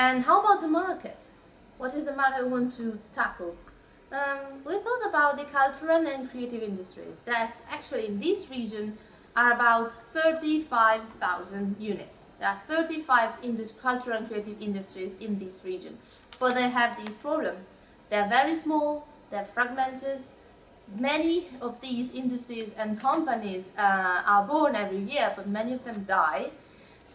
is the market What is the market we want to tackle? Um, we thought about the cultural and creative industries that actually in this region are about 35,000 units. There are 35 cultural and creative industries in this region, but they have these problems. They're very small, they're fragmented, many of these industries and companies uh, are born every year, but many of them die.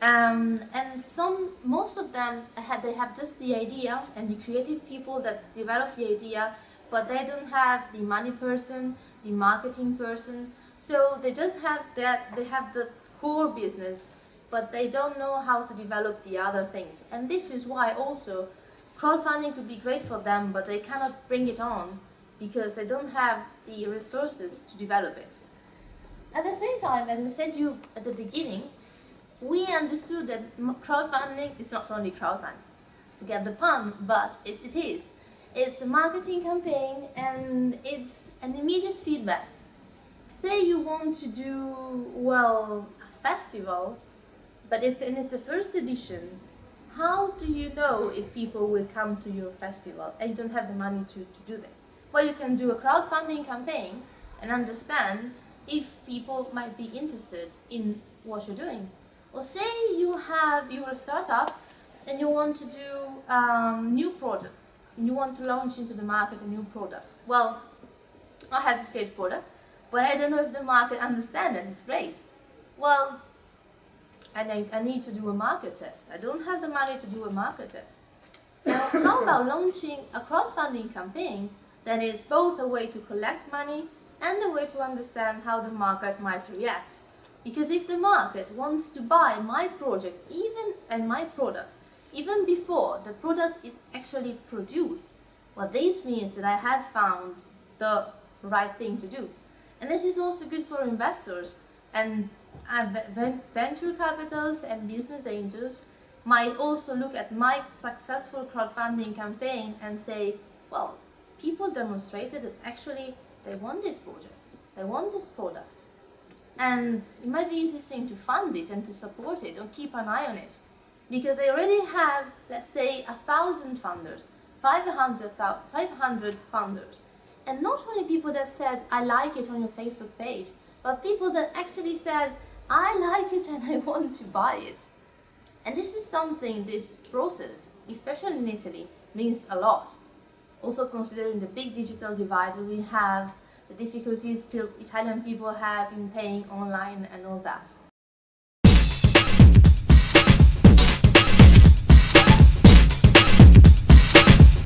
Um, and some, most of them, have, they have just the idea and the creative people that develop the idea, but they don't have the money person, the marketing person. So they just have that, they have the core business, but they don't know how to develop the other things. And this is why also crowdfunding could be great for them, but they cannot bring it on because they don't have the resources to develop it. At the same time, as I said you at the beginning, we understood that crowdfunding, it's not only crowdfunding, to get the pun, but it, it is. It's a marketing campaign and it's an immediate feedback. Say you want to do, well, a festival, but it's, and it's the first edition, how do you know if people will come to your festival and you don't have the money to, to do that? Well, you can do a crowdfunding campaign and understand if people might be interested in what you're doing. Or say you have, you're startup and you want to do um, new product, you want to launch into the market a new product. Well, I have this great product, but I don't know if the market understands it, it's great. Well, I need, I need to do a market test. I don't have the money to do a market test. Now, how about launching a crowdfunding campaign that is both a way to collect money and a way to understand how the market might react. Because if the market wants to buy my project even and my product, even before the product is actually produced, well this means that I have found the right thing to do. And this is also good for investors and venture capitals and business angels might also look at my successful crowdfunding campaign and say, well, people demonstrated that actually they want this project, they want this product. And it might be interesting to fund it and to support it or keep an eye on it. Because they already have, let's say, a thousand funders, 500, 500 funders. And not only people that said, I like it on your Facebook page, but people that actually said, I like it and I want to buy it. And this is something, this process, especially in Italy, means a lot also considering the big digital divide that we have, the difficulties still Italian people have in paying online and all that.